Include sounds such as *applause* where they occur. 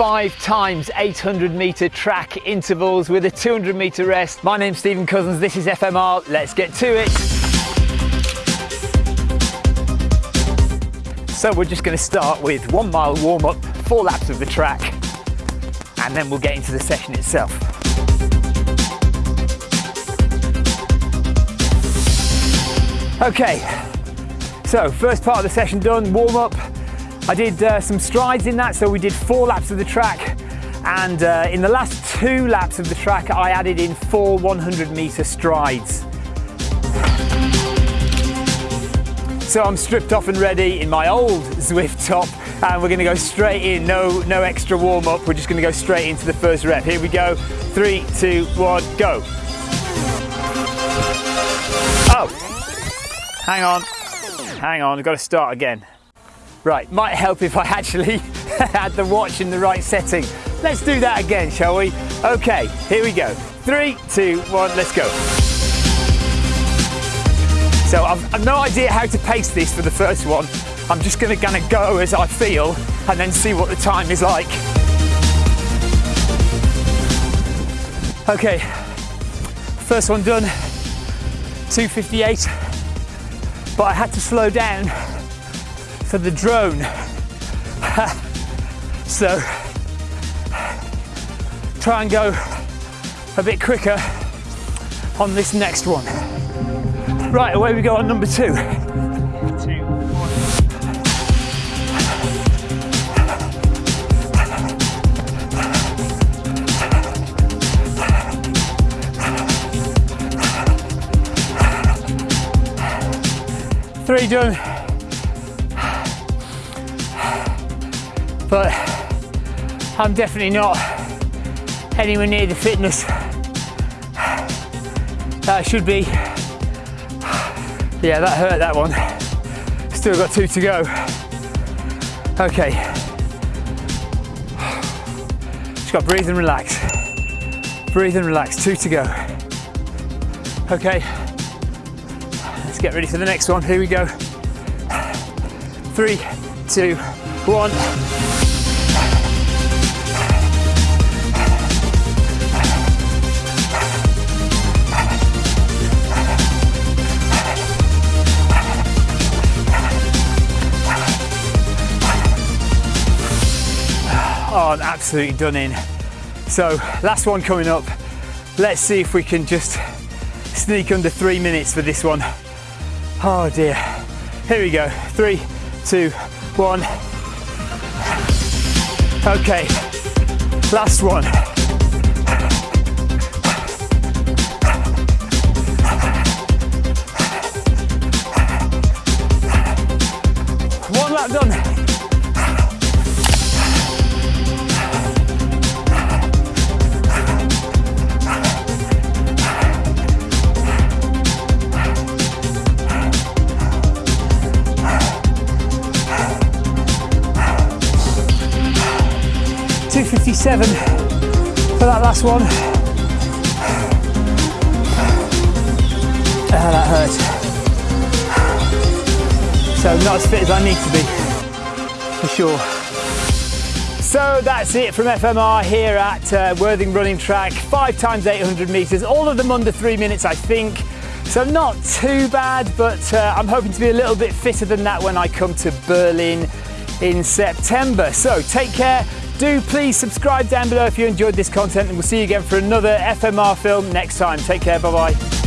five times 800 metre track intervals with a 200 metre rest. My name's Stephen Cousins, this is FMR, let's get to it. So we're just going to start with one mile warm up, four laps of the track, and then we'll get into the session itself. Okay, so first part of the session done, warm up. I did uh, some strides in that, so we did four laps of the track, and uh, in the last two laps of the track, I added in four 100 meter strides. So I'm stripped off and ready in my old Zwift top and we're gonna go straight in, no, no extra warm up, we're just gonna go straight into the first rep. Here we go, three, two, one, go. Oh, Hang on, hang on, I've got to start again. Right, might help if I actually *laughs* had the watch in the right setting. Let's do that again, shall we? Okay, here we go. Three, two, one, let's go. So I've, I've no idea how to pace this for the first one. I'm just gonna, gonna go as I feel and then see what the time is like. Okay, first one done, 258 but I had to slow down for the drone. *laughs* so try and go a bit quicker on this next one. Right, away we go on number two. three done. But I'm definitely not anywhere near the fitness that I should be. Yeah, that hurt that one. Still got two to go. Okay. Just got to breathe and relax. Breathe and relax, two to go. Okay let's get ready for the next one. Here we go. Three, two, one. I'm absolutely done in. So last one coming up. Let's see if we can just sneak under three minutes for this one. Oh dear. Here we go. Three, two, one. Okay, last one. One lap done. 257 for that last one. Ah, that hurt. So not as fit as I need to be, for sure. So that's it from FMR here at uh, Worthing Running Track, five times 800 meters, all of them under three minutes, I think. So not too bad, but uh, I'm hoping to be a little bit fitter than that when I come to Berlin in September. So take care, do please subscribe down below if you enjoyed this content and we'll see you again for another FMR film next time. Take care, bye bye.